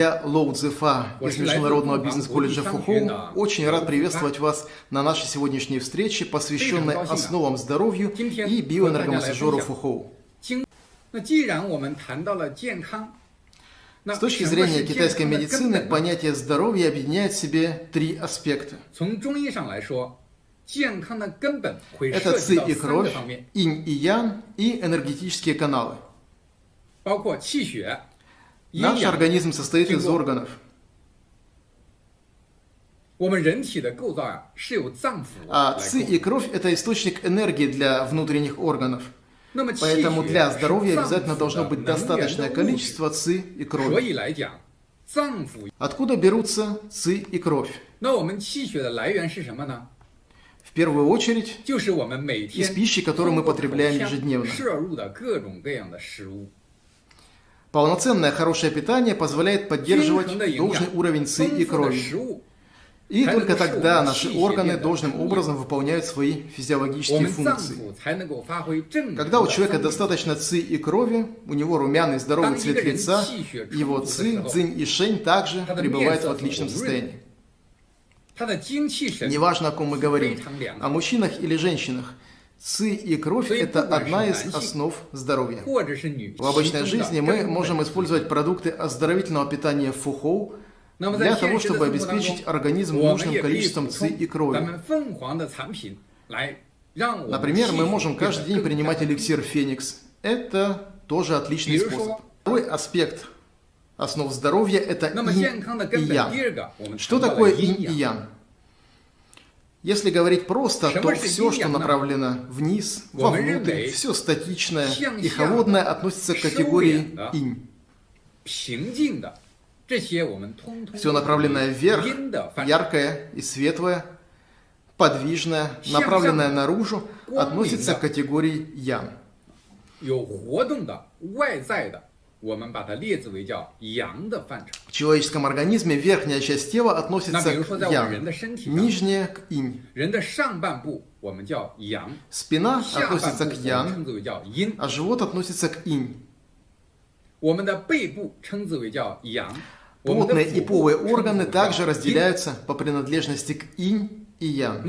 Я Лоу Цзефа из Международного бизнес-колледжа Фухоу. Очень рад приветствовать вас на нашей сегодняшней встрече, посвященной основам здоровью и биоэнергомассажеру Фухоу. С точки зрения китайской медицины, понятие здоровья объединяет в себе три аспекта. Это ци и кровь, инь и ян и энергетические каналы. Наш организм состоит из органов. А ци и кровь – это источник энергии для внутренних органов. Поэтому для здоровья обязательно должно быть достаточное количество ци и крови. Откуда берутся ци и кровь? В первую очередь из пищи, которую мы потребляем ежедневно. Полноценное хорошее питание позволяет поддерживать должный уровень ЦИ и крови. И только тогда наши органы должным образом выполняют свои физиологические функции. Когда у человека достаточно ци и крови, у него румяный здоровый цвет лица, его ци, цзинь и шень также пребывают в отличном состоянии. Неважно, о ком мы говорим, о мужчинах или женщинах – Ци и кровь – это одна из основ здоровья. В обычной жизни мы можем использовать продукты оздоровительного питания фухоу для того, чтобы обеспечить организм нужным количеством ци и крови. Например, мы можем каждый день принимать эликсир Феникс. Это тоже отличный способ. Второй аспект основ здоровья – это инь и ян. Что такое инь и ян? Если говорить просто, то все, что направлено вниз, вовнутрь, все статичное и холодное относится к категории инь. Все направленное вверх, яркое и светлое, подвижное, направленное наружу, относится к категории ян. В человеческом организме верхняя часть тела относится к ян, нижняя к инь. Спина относится к ян, а живот относится к инь. Плотные и полые органы также разделяются по принадлежности к инь и ян.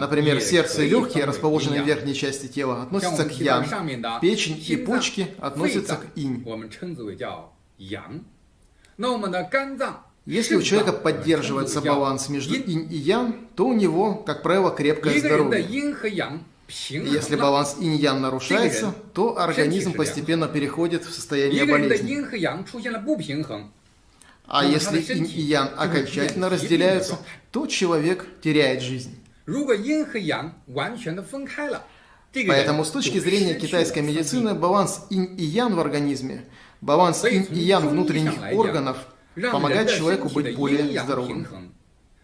Например, сердце и легкие, расположенные в верхней части тела, относятся к ян. Печень и почки относятся к инь. Если у человека поддерживается баланс между инь и ян, то у него, как правило, крепкое здоровье. Если баланс инь-ян нарушается, то организм постепенно переходит в состояние болезни. А если инь и ян окончательно разделяются, то человек теряет жизнь. Поэтому с точки зрения китайской медицины баланс инь и ян в организме, баланс инь и ян внутренних органов помогает человеку быть более здоровым.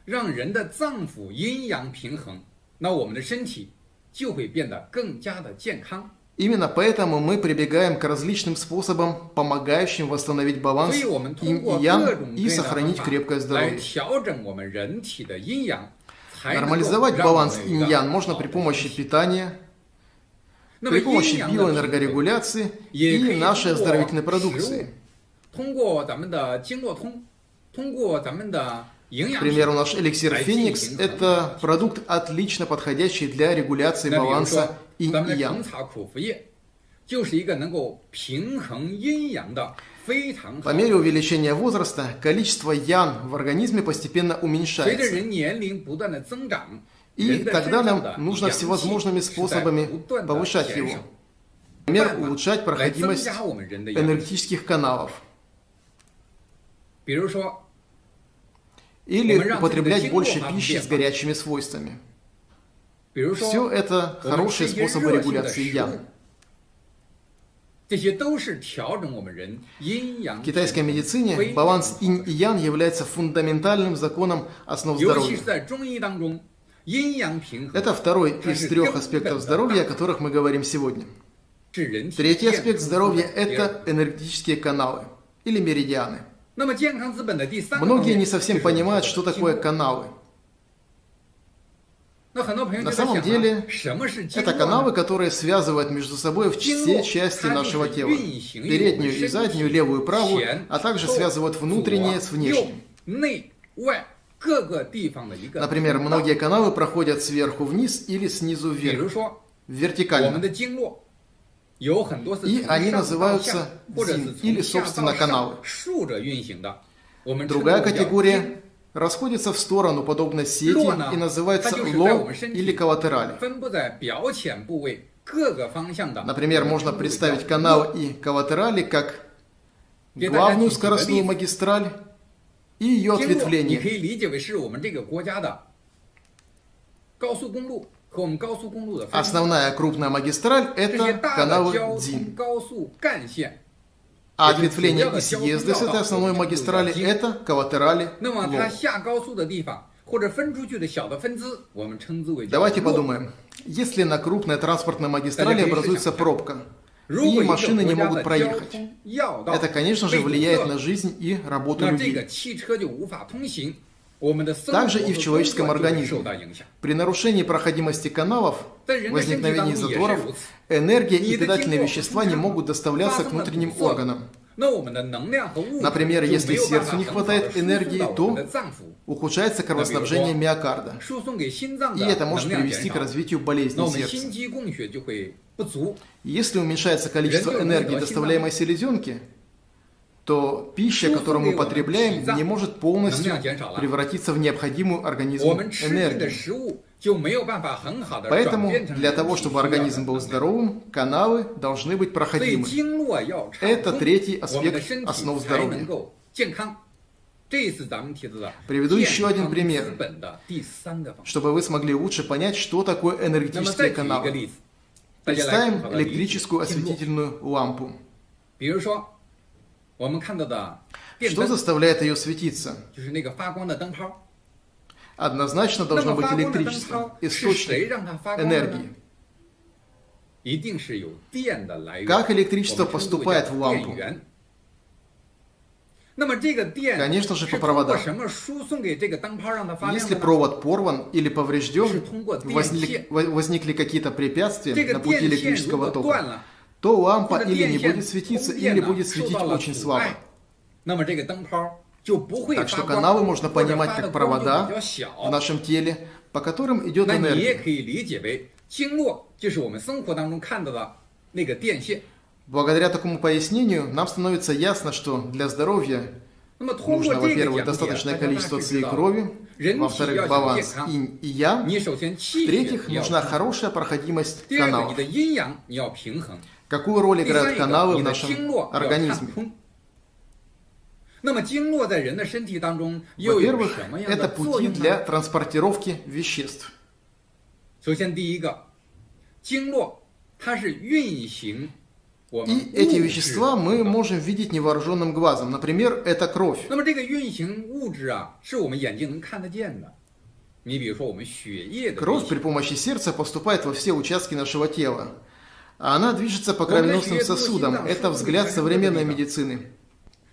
让人的脏腑阴阳平衡，那我们的身体就会变得更加的健康。 Именно поэтому мы прибегаем к различным способам, помогающим восстановить баланс инь и сохранить крепкое здоровье. Нормализовать баланс инь-ян можно при помощи питания, при помощи биоэнергорегуляции и нашей оздоровительной продукции. К примеру, наш эликсир Феникс – это продукт, отлично подходящий для регуляции баланса инь и ян. По мере увеличения возраста, количество ян в организме постепенно уменьшается. И тогда нам нужно всевозможными способами повышать его. Например, улучшать проходимость энергетических каналов. Или употреблять больше пищи с горячими свойствами. Все это хорошие способы регуляции ян. В китайской медицине баланс инь и ян является фундаментальным законом основ здоровья. Это второй из трех аспектов здоровья, о которых мы говорим сегодня. Третий аспект здоровья – это энергетические каналы или меридианы. Многие не совсем понимают, что такое каналы. На самом деле, это каналы, которые связывают между собой все части нашего тела. Переднюю и заднюю, левую и правую, а также связывают внутреннее с внешним. Например, многие каналы проходят сверху вниз или снизу вверх, вертикально. И они называются дзин, или, собственно, каналы. Другая категория расходится в сторону, подобно сети, и называется ло или коллатерали. Например, можно представить канал и коллатерали как главную скоростную магистраль и ее ответвление. Основная крупная магистраль – это каналы ДЗИН. А ответвление и съезды с этой основной магистрали – это коллатерали Давайте подумаем. Если на крупной транспортной магистрали образуется пробка, и машины не могут проехать, это, конечно же, влияет на жизнь и работу людей. Также и в человеческом организме. При нарушении проходимости каналов, возникновении заторов, энергия и питательные вещества не могут доставляться к внутренним органам. Например, если сердцу не хватает энергии, то ухудшается кровоснабжение миокарда. И это может привести к развитию болезней сердца. Если уменьшается количество энергии, доставляемой селезенке, то пища, которую мы потребляем, не может полностью превратиться в необходимую организму энергию. Поэтому для того, чтобы организм был здоровым, каналы должны быть проходимы. Это третий аспект основ здоровья. Приведу еще один пример, чтобы вы смогли лучше понять, что такое энергетические каналы. Представим электрическую осветительную лампу. Что заставляет ее светиться? Однозначно должно быть электричество, источник энергии. Как электричество поступает в лампу? Конечно же, по проводам. Если провод порван или поврежден, возникли, возникли какие-то препятствия на пути электрического тока, то лампа или не будет светиться, или будет светить очень слабо. Так что каналы можно понимать как провода в нашем теле, по которым идет энергия. Благодаря такому пояснению нам становится ясно, что для здоровья нужно, во-первых, достаточное количество своей крови, во-вторых, баланс инь и ян, в-третьих, нужна хорошая проходимость каналов. Какую роль играют каналы в нашем организме? Во-первых, это пути для транспортировки веществ. И эти вещества мы можем видеть невооруженным глазом. Например, это кровь. Кровь при помощи сердца поступает во все участки нашего тела. А она движется по кровеносным сосудам. Это взгляд современной медицины.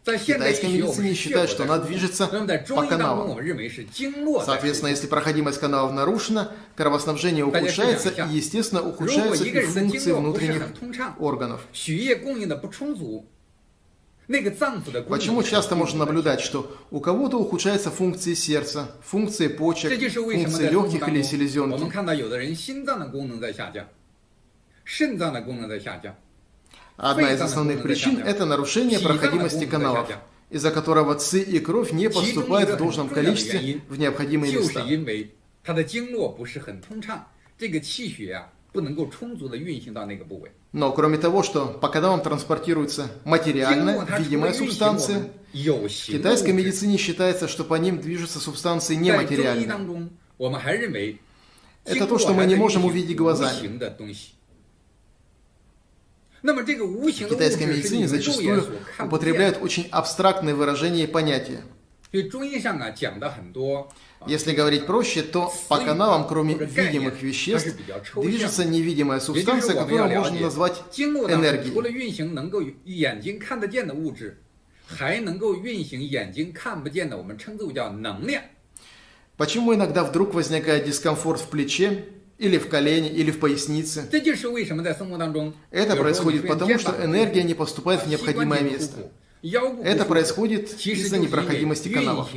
В китайской медицине считают, что она движется по каналам. Соответственно, если проходимость каналов нарушена, кровоснабжение ухудшается и, естественно, ухудшаются и функции внутренних органов. Почему часто можно наблюдать, что у кого-то ухудшаются функции сердца, функции почек, функции легких или селезенки? Одна из основных причин – это нарушение проходимости каналов, из-за которого ци и кровь не поступают в должном количестве в необходимые места. Но кроме того, что по каналам транспортируется материальная, видимая субстанция, в китайской медицине считается, что по ним движутся субстанции нематериальные. Это то, что мы не можем увидеть глазами. В китайской медицине зачастую употребляют очень абстрактные выражения и понятия. Если говорить проще, то по каналам, кроме видимых веществ, движется невидимая субстанция, которую можно назвать энергией. Почему иногда вдруг возникает дискомфорт в плече, или в колене, или в пояснице? Это происходит потому, что энергия не поступает в необходимое место. Это происходит из-за непроходимости каналов.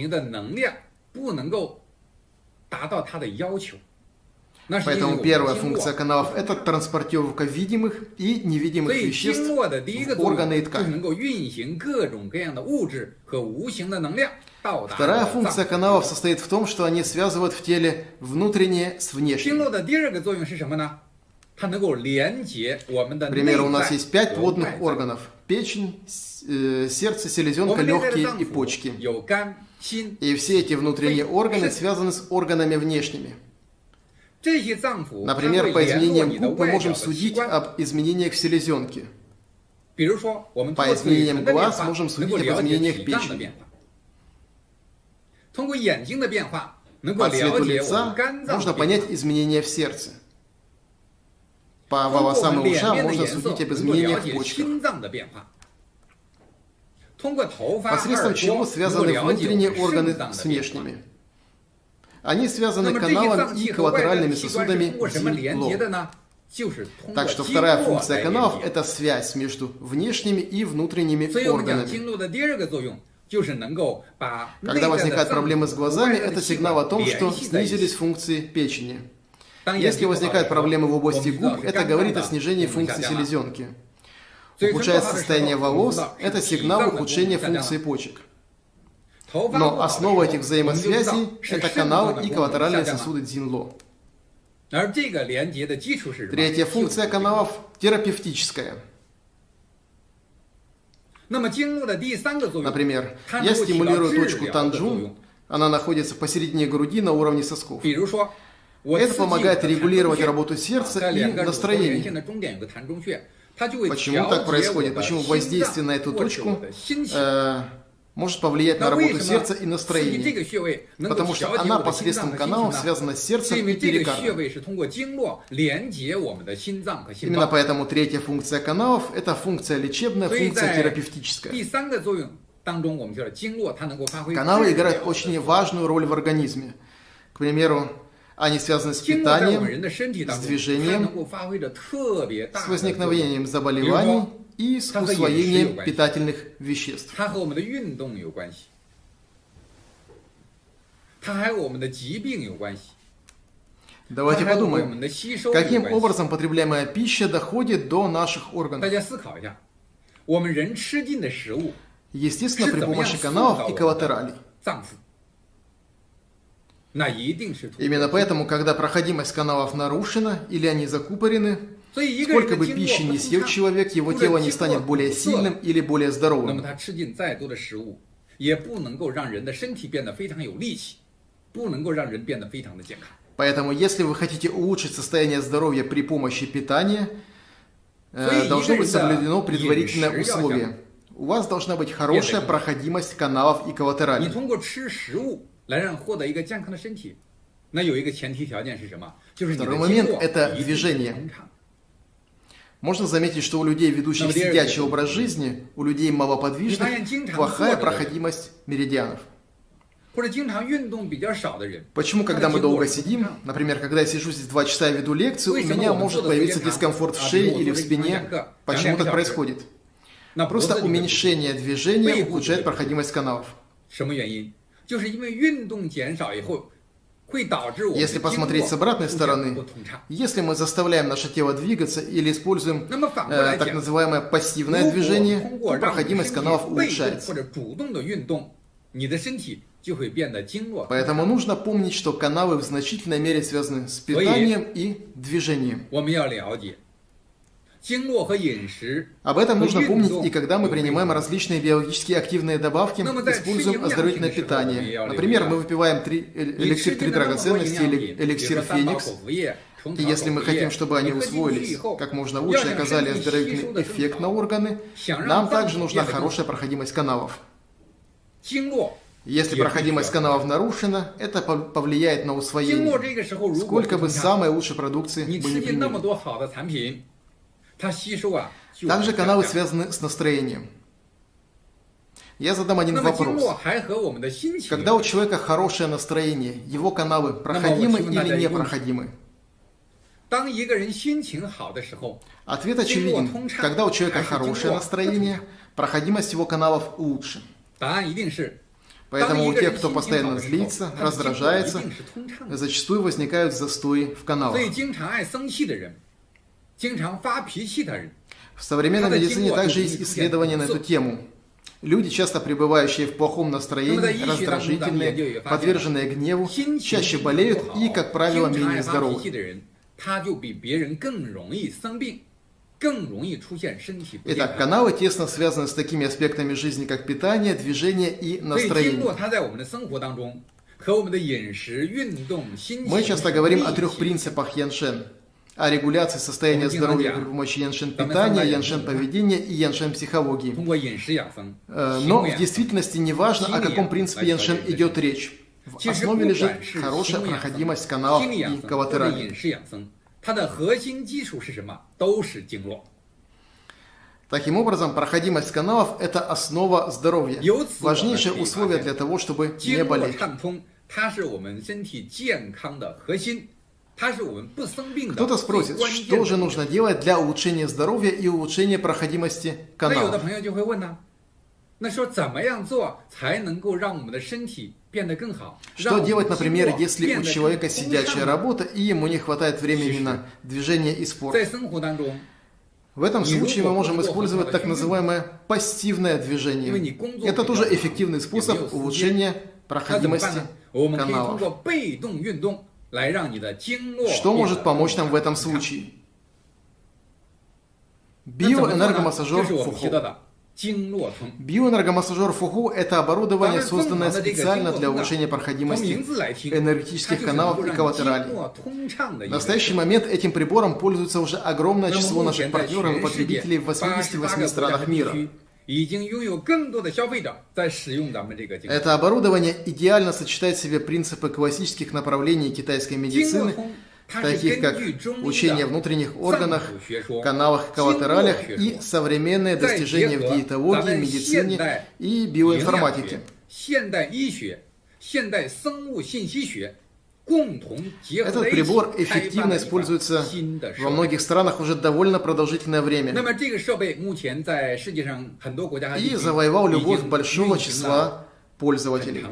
Поэтому первая функция каналов – это транспортировка видимых и невидимых веществ в органы и ткани. Вторая функция каналов состоит в том, что они связывают в теле внутреннее с внешним. К примеру, у нас есть пять водных органов – печень, э, сердце, селезенка, легкие и почки. И все эти внутренние органы связаны с органами внешними. Например, по изменениям губ мы можем судить об изменениях в селезенке. По изменениям глаз можем судить об изменениях печени. По цвету лица можно понять изменения в сердце. По волосам и ушам можно судить об изменениях в почках. Посредством чего связаны внутренние органы с внешними. Они связаны каналом и коллатеральными сосудами Дин-Ло. Так что вторая функция каналов – это связь между внешними и внутренними органами. Когда возникают проблемы с глазами, это сигнал о том, что снизились функции печени. Если возникают проблемы в области губ, это говорит о снижении функции селезенки. Ухудшается состояние волос – это сигнал ухудшения функции почек. Но основа этих взаимосвязей – это каналы и коллатеральные сосуды Дзинло. Третья функция каналов – терапевтическая. Например, я стимулирую точку Танджун, она находится посередине груди на уровне сосков. Это помогает регулировать работу сердца и настроение. Почему так происходит? Почему воздействие на эту точку э, может повлиять на работу сердца и настроение, потому что она посредством каналов связана с сердцем и перикардом. Именно поэтому третья функция каналов – это функция лечебная, функция терапевтическая. Каналы играют очень важную роль в организме. К примеру, они связаны с питанием, с движением, с возникновением заболеваний и с усвоением питательных веществ. Давайте подумаем, каким образом потребляемая пища доходит до наших органов. Естественно, при помощи каналов и коллатералей. Именно поэтому, когда проходимость каналов нарушена или они закупорены, Сколько бы пищи не съел человек, его тело не станет более сильным или более здоровым. Поэтому, если вы хотите улучшить состояние здоровья при помощи питания, э, должно быть соблюдено предварительное условие. У вас должна быть хорошая проходимость каналов и коллатералей. Второй момент – это движение. Можно заметить, что у людей, ведущих сидячий образ жизни, у людей малоподвижных, плохая проходимость меридианов. Почему, когда мы долго сидим, например, когда я сижу здесь два часа и веду лекцию, у меня может появиться дискомфорт в шее или в спине? Почему так происходит? Просто уменьшение движения ухудшает проходимость каналов. Если посмотреть с обратной стороны, если мы заставляем наше тело двигаться или используем э, так называемое пассивное движение, то проходимость каналов улучшается. Поэтому нужно помнить, что каналы в значительной мере связаны с питанием и движением. Об этом нужно помнить и когда мы принимаем различные биологически активные добавки, используем оздоровительное питание. Например, мы выпиваем три, э, эликсир три драгоценности или эликсир Феникс. И если мы хотим, чтобы они усвоились как можно лучше оказали оздоровительный эффект на органы, нам также нужна хорошая проходимость каналов. Если проходимость каналов нарушена, это повлияет на усвоение, сколько бы самой лучшей продукции мы не приняли. Также каналы связаны с настроением. Я задам один вопрос. Когда у человека хорошее настроение, его каналы проходимы или непроходимы? Ответ очевиден. Когда у человека хорошее настроение, проходимость его каналов лучше. Поэтому у тех, кто постоянно злится, раздражается, зачастую возникают застои в каналах. В современной медицине также есть исследования на эту тему. Люди, часто пребывающие в плохом настроении, раздражительные, подверженные гневу, чаще болеют и, как правило, менее здоровы. Итак, каналы тесно связаны с такими аспектами жизни, как питание, движение и настроение. Мы часто говорим о трех принципах Яншен о регуляции состояния здоровья при помощи яншен питания, яншен поведения и яншен психологии. Э, но в действительности не важно, о каком принципе яншен идет речь. В основе лежит хорошая проходимость каналов и коллатерали. Таким образом, проходимость каналов – это основа здоровья, важнейшее условие для того, чтобы не болеть. Кто-то спросит, что же нужно делать для улучшения здоровья и улучшения проходимости каналов? Что делать, например, если у человека сидячая работа и ему не хватает времени на движение и спорт? В этом случае мы можем использовать так называемое пассивное движение. Это тоже эффективный способ улучшения проходимости каналов. Что может помочь нам в этом случае? Биоэнергомассажер Фуху. Биоэнергомассажер Фуху – это оборудование, созданное специально для улучшения проходимости энергетических каналов и коллатералей. В настоящий момент этим прибором пользуется уже огромное число наших партнеров и потребителей в 88 странах мира. Это оборудование идеально сочетает в себе принципы классических направлений китайской медицины, таких как учение внутренних органах, каналах, коллатералях и современные достижения в диетологии, медицине и биоинформатике. Этот прибор эффективно используется во многих странах уже довольно продолжительное время. И завоевал любовь большого числа пользователей.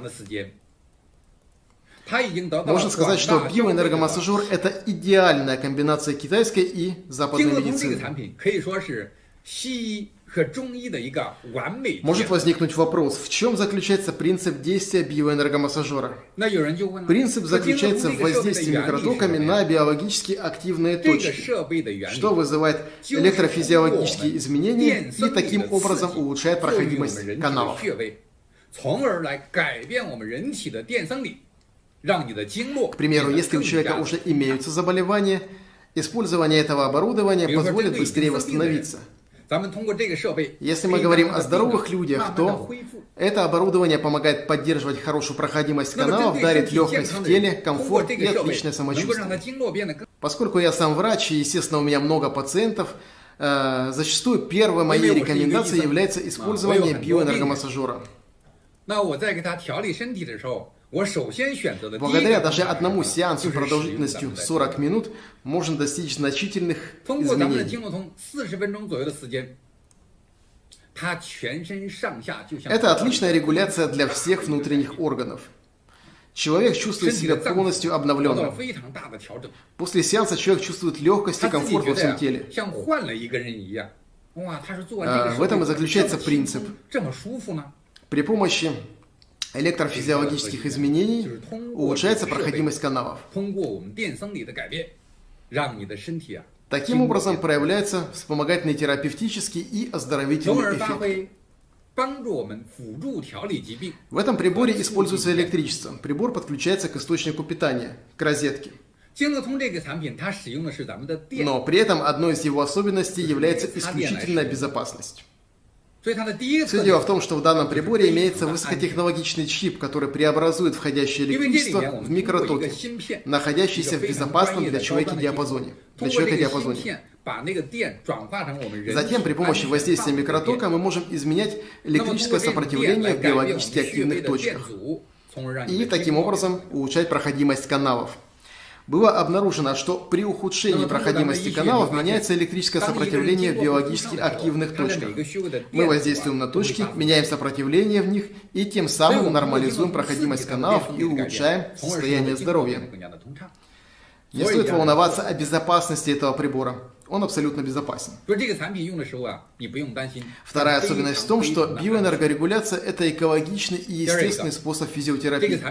Можно сказать, что биоэнергомассажер – это идеальная комбинация китайской и западной медицины. Может возникнуть вопрос, в чем заключается принцип действия биоэнергомассажера? Принцип заключается в воздействии микротоками на биологически активные точки, что вызывает электрофизиологические изменения и таким образом улучшает проходимость каналов. К примеру, если у человека уже имеются заболевания, использование этого оборудования позволит быстрее восстановиться – если мы говорим о здоровых людях, то это оборудование помогает поддерживать хорошую проходимость каналов, дарит легкость в теле, комфорт и отличное самочувствие. Поскольку я сам врач и, естественно, у меня много пациентов, э, зачастую первой моей рекомендацией является использование биоэнергомассажера. Благодаря даже одному сеансу продолжительностью 40 минут можно достичь значительных изменений. Это отличная регуляция для всех внутренних органов. Человек чувствует себя полностью обновленным. После сеанса человек чувствует легкость и комфорт во всем теле. А, в этом и заключается принцип. При помощи электрофизиологических изменений улучшается проходимость каналов. Таким образом проявляется вспомогательный терапевтический и оздоровительный эффект. В этом приборе используется электричество. Прибор подключается к источнику питания, к розетке. Но при этом одной из его особенностей является исключительная безопасность. Все дело в том, что в данном приборе имеется высокотехнологичный чип, который преобразует входящее электричество в микротоки, находящиеся в безопасном для человека диапазоне. Для человека диапазоне. Затем при помощи воздействия микротока мы можем изменять электрическое сопротивление в биологически активных точках и таким образом улучшать проходимость каналов. Было обнаружено, что при ухудшении проходимости каналов меняется электрическое сопротивление в биологически активных точках. Мы воздействуем на точки, меняем сопротивление в них и тем самым нормализуем проходимость каналов и улучшаем состояние здоровья. Не стоит волноваться о безопасности этого прибора он абсолютно безопасен. Вторая особенность в том, что биоэнергорегуляция – это экологичный и естественный способ физиотерапии.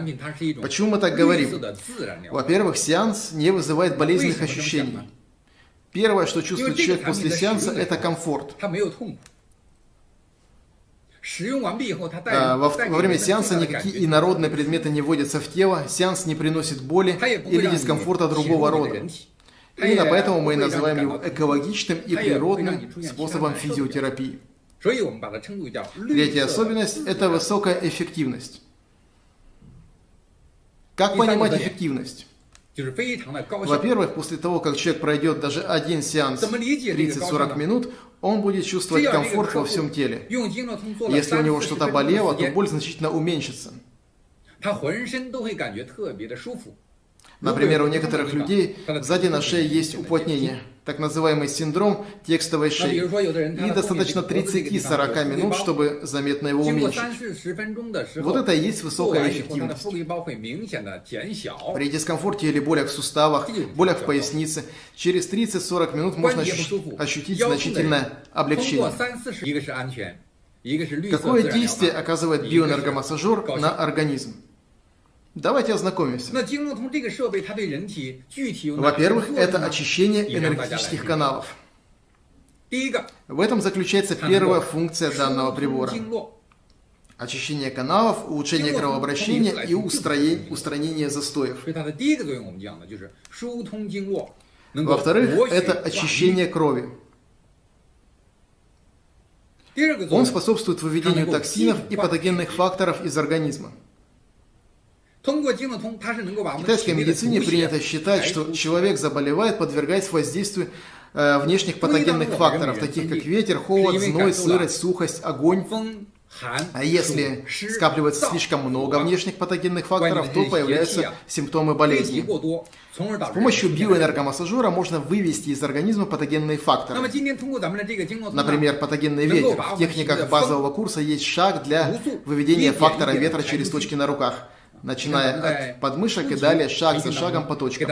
Почему мы так говорим? Во-первых, сеанс не вызывает болезненных ощущений. Первое, что чувствует человек после сеанса, это комфорт. А, во, во время сеанса никакие инородные предметы не вводятся в тело, сеанс не приносит боли или дискомфорта другого рода. Именно поэтому мы называем его экологичным и природным способом физиотерапии. Третья особенность – это высокая эффективность. Как понимать эффективность? Во-первых, после того, как человек пройдет даже один сеанс 30-40 минут, он будет чувствовать комфорт во всем теле. Если у него что-то болело, то боль значительно уменьшится. Например, у некоторых людей сзади на шее есть уплотнение, так называемый синдром текстовой шеи. И достаточно 30-40 минут, чтобы заметно его уменьшить. Вот это и есть высокая эффективность. При дискомфорте или болях в суставах, болях в пояснице, через 30-40 минут можно ощутить значительное облегчение. Какое действие оказывает биоэнергомассажер на организм? Давайте ознакомимся. Во-первых, это очищение энергетических каналов. В этом заключается первая функция данного прибора. Очищение каналов, улучшение кровообращения и устранение застоев. Во-вторых, это очищение крови. Он способствует выведению токсинов и патогенных факторов из организма. В китайской медицине принято считать, что человек заболевает, подвергаясь воздействию э, внешних патогенных факторов, таких как ветер, холод, зной, сырость, сухость, огонь. А если скапливается слишком много внешних патогенных факторов, то появляются симптомы болезни. С помощью биоэнергомассажера можно вывести из организма патогенные факторы. Например, патогенный ветер. В техниках базового курса есть шаг для выведения фактора ветра через точки на руках начиная от подмышек и далее шаг за шагом по точкам.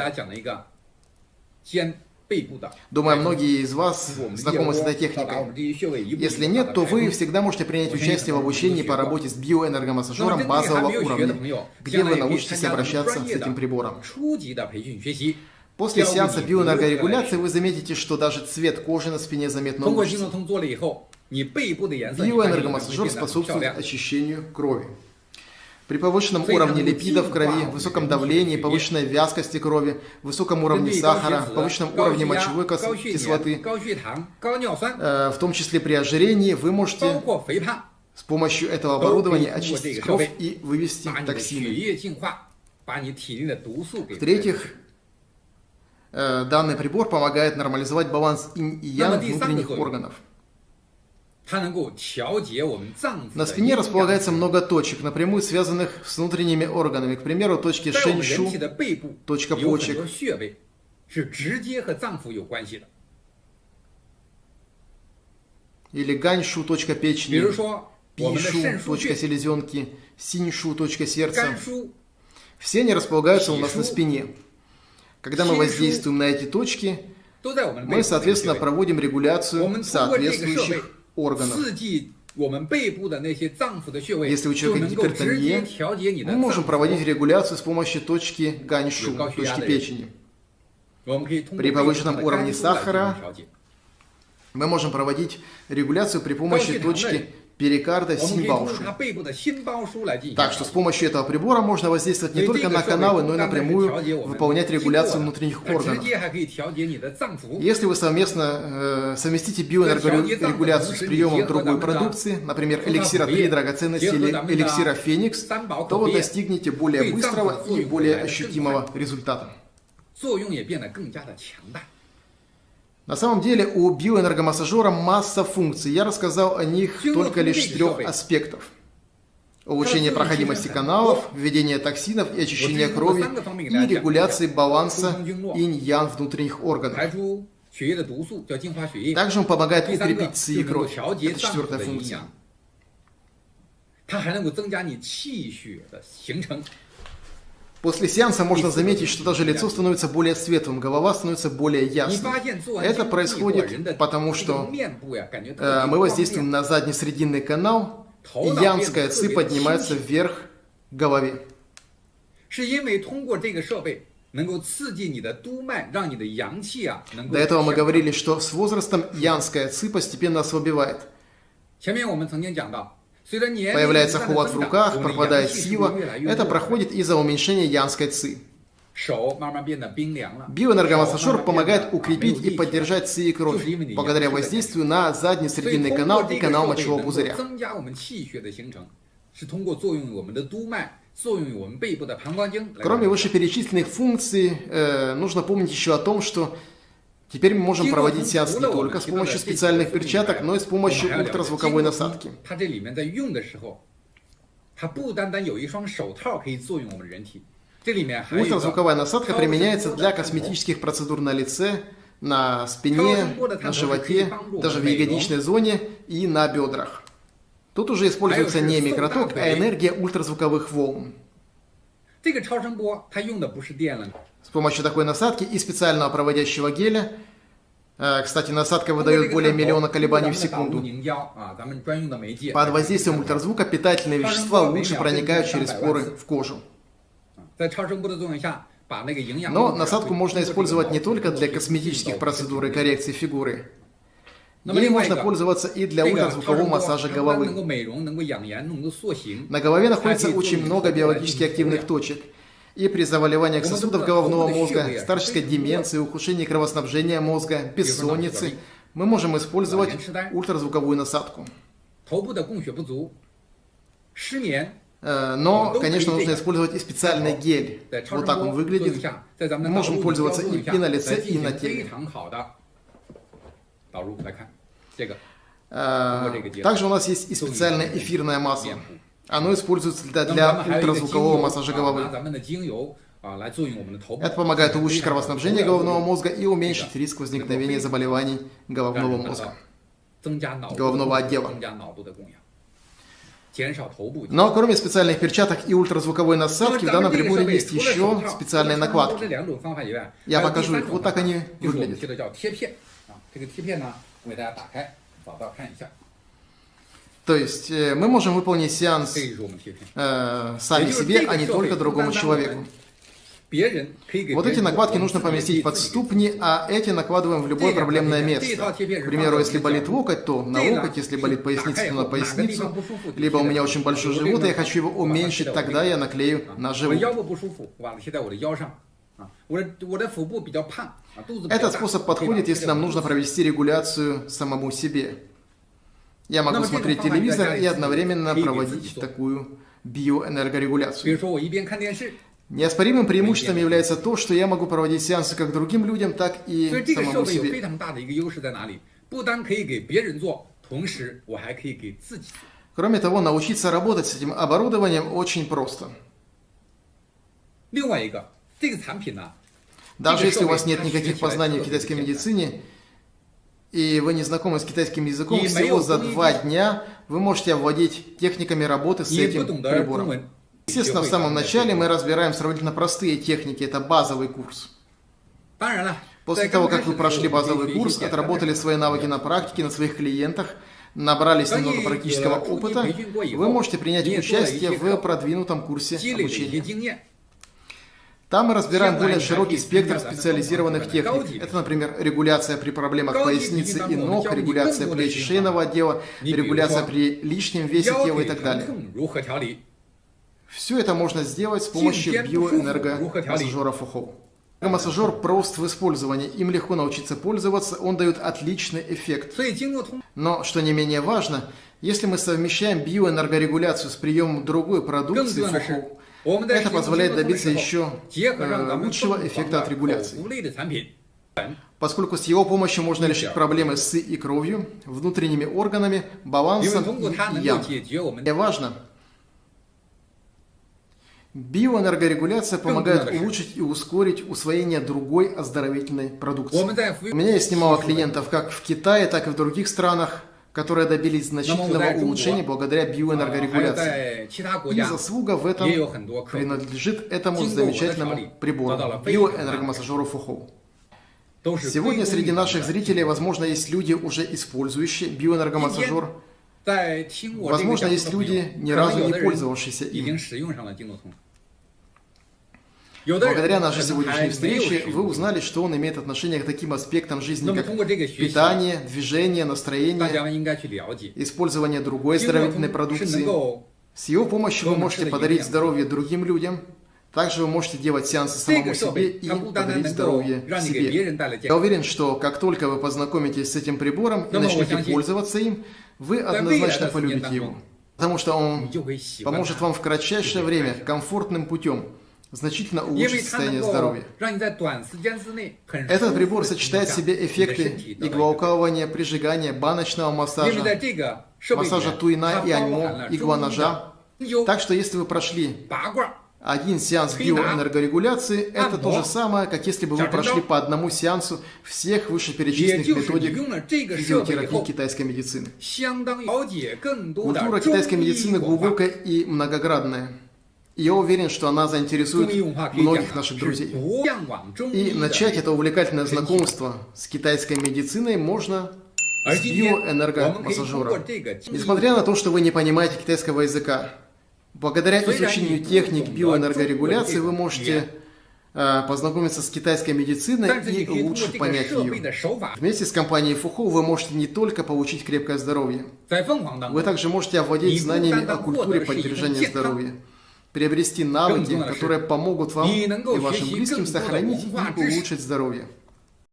Думаю, многие из вас знакомы с этой техникой. Если нет, то вы всегда можете принять участие в обучении по работе с биоэнергомассажером базового уровня, где вы научитесь обращаться с этим прибором. После сеанса биоэнергорегуляции вы заметите, что даже цвет кожи на спине заметно улучшится. Биоэнергомассажер способствует очищению крови. При повышенном уровне липидов в крови, высоком давлении, повышенной вязкости крови, высоком уровне сахара, повышенном уровне мочевой кислоты, э, в том числе при ожирении, вы можете с помощью этого оборудования очистить кровь и вывести токсины. В-третьих, э, данный прибор помогает нормализовать баланс инь и ян внутренних органов. На спине располагается много точек, напрямую связанных с внутренними органами. К примеру, точки шэньшу, точка почек. Или ганьшу, точка печени, пишу, точка селезенки, синьшу, точка сердца. Все они располагаются у нас на спине. Когда мы воздействуем на эти точки, мы, соответственно, проводим регуляцию соответствующих органов. Если у человека гипертония, мы можем проводить регуляцию с помощью точки ганьшу, точки печени. При повышенном уровне сахара мы можем проводить регуляцию при помощи точки перикарда Синбаушу. Так что с помощью этого прибора можно воздействовать не только на каналы, но и напрямую выполнять регуляцию внутренних органов. Если вы совместно э, совместите биоэнергорегуляцию с приемом другой продукции, например, эликсира 3 драгоценности или эликсира Феникс, то вы достигнете более быстрого и более ощутимого результата. На самом деле у биоэнергомассажера масса функций. Я рассказал о них только лишь с трех аспектов. Улучшение проходимости каналов, введение токсинов и очищение крови и регуляции баланса инь-ян внутренних органов. Также он помогает укрепить ци и кровь. Это четвертая функция. После сеанса можно заметить, что даже лицо становится более светлым, голова становится более ясной. Это происходит потому, что э, мы воздействуем на задний срединный канал, и янская ци поднимается вверх к голове. До этого мы говорили, что с возрастом янская ци постепенно ослабевает. Появляется холод в руках, пропадает сила. Это проходит из-за уменьшения янской ци. Биоэнергомассажер помогает укрепить и поддержать ци и кровь, благодаря воздействию на задний срединный канал и канал мочевого пузыря. Кроме вышеперечисленных функций, э, нужно помнить еще о том, что Теперь мы можем проводить сеанс не только с помощью специальных перчаток, но и с помощью ультразвуковой насадки. Ультразвуковая насадка применяется для косметических процедур на лице, на спине, на животе, даже в ягодичной зоне и на бедрах. Тут уже используется не микроток, а энергия ультразвуковых волн. С помощью такой насадки и специального проводящего геля, э, кстати, насадка выдает более миллиона колебаний в секунду, под воздействием ультразвука питательные вещества лучше проникают через поры в кожу. Но насадку можно использовать не только для косметических процедур и коррекции фигуры. Ей можно пользоваться и для ультразвукового массажа головы. На голове находится очень много биологически активных точек. И при заболеваниях сосудов головного мозга, старческой деменции, ухудшении кровоснабжения мозга, бессоннице, мы можем использовать ультразвуковую насадку. Э, но, конечно, нужно использовать и специальный гель. Вот так он выглядит. Мы можем пользоваться и, и на лице, и на теле. Э, также у нас есть и специальное эфирное масло. Оно используется для, для ультразвукового массажа головы. Это помогает улучшить кровоснабжение головного мозга и уменьшить риск возникновения заболеваний головного мозга, головного отдела. Но кроме специальных перчаток и ультразвуковой насадки, в данном приборе есть еще специальные накладки. Я покажу их. Вот так они выглядят. То есть э, мы можем выполнить сеанс э, сами себе, а не только другому человеку. Вот эти накладки нужно поместить под ступни, а эти накладываем в любое проблемное место. К примеру, если болит локоть, то на локоть, если болит поясница, то на поясницу. Либо у меня очень большой живот, и я хочу его уменьшить, тогда я наклею на живот. Этот способ подходит, если нам нужно провести регуляцию самому себе. Я могу смотреть телевизор и одновременно проводить такую биоэнергорегуляцию. Неоспоримым преимуществом является то, что я могу проводить сеансы как другим людям, так и самому себе. Кроме того, научиться работать с этим оборудованием очень просто. Даже если у вас нет никаких познаний в китайской медицине, и вы не знакомы с китайским языком, всего за два дня вы можете овладеть техниками работы с этим прибором. Естественно, в самом начале мы разбираем сравнительно простые техники, это базовый курс. После того, как вы прошли базовый курс, отработали свои навыки на практике, на своих клиентах, набрались немного практического опыта, вы можете принять участие в продвинутом курсе обучения. Там мы разбираем более широкий спектр специализированных техник. Это, например, регуляция при проблемах поясницы и ног, регуляция плеч и шейного отдела, регуляция при лишнем весе тела и так далее. Все это можно сделать с помощью биоэнергомассажера Фухоу. Массажер прост в использовании, им легко научиться пользоваться, он дает отличный эффект. Но, что не менее важно, если мы совмещаем биоэнергорегуляцию с приемом другой продукции Фухоу, это позволяет добиться еще э, лучшего эффекта от регуляции. Поскольку с его помощью можно решить проблемы с и кровью, внутренними органами, балансом и ян. И важно, Биоэнергорегуляция помогает улучшить и ускорить усвоение другой оздоровительной продукции. У меня есть немало клиентов как в Китае, так и в других странах, которые добились значительного улучшения благодаря биоэнергорегуляции. И заслуга в этом принадлежит этому замечательному прибору – биоэнергомассажеру Фухоу. Сегодня среди наших зрителей, возможно, есть люди, уже использующие биоэнергомассажер. Возможно, есть люди, ни разу не пользовавшиеся им. Благодаря нашей сегодняшней встрече вы узнали, что он имеет отношение к таким аспектам жизни, как питание, движение, настроение, использование другой оздоровительной продукции. С его помощью вы можете подарить здоровье другим людям, также вы можете делать сеансы самому себе и подарить здоровье себе. Я уверен, что как только вы познакомитесь с этим прибором и начнете пользоваться им, вы однозначно полюбите его. Потому что он поможет вам в кратчайшее время комфортным путем значительно улучшить состояние здоровья. Этот прибор сочетает в себе эффекты иглоукалывания, прижигания, баночного массажа, массажа туина и аньмо, игла-ножа. Так что если вы прошли один сеанс биоэнергорегуляции – это то же самое, как если бы вы прошли по одному сеансу всех вышеперечисленных методик физиотерапии китайской медицины. Культура китайской медицины глубокая и многоградная. Я уверен, что она заинтересует многих наших друзей. И начать это увлекательное знакомство с китайской медициной можно с биоэнергомассажера. Несмотря на то, что вы не понимаете китайского языка, благодаря изучению техник биоэнергорегуляции вы можете э, познакомиться с китайской медициной и лучше понять ее. Вместе с компанией Фухо вы можете не только получить крепкое здоровье, вы также можете овладеть знаниями о культуре поддержания здоровья приобрести навыки, которые помогут вам и вашим близким сохранить и улучшить здоровье.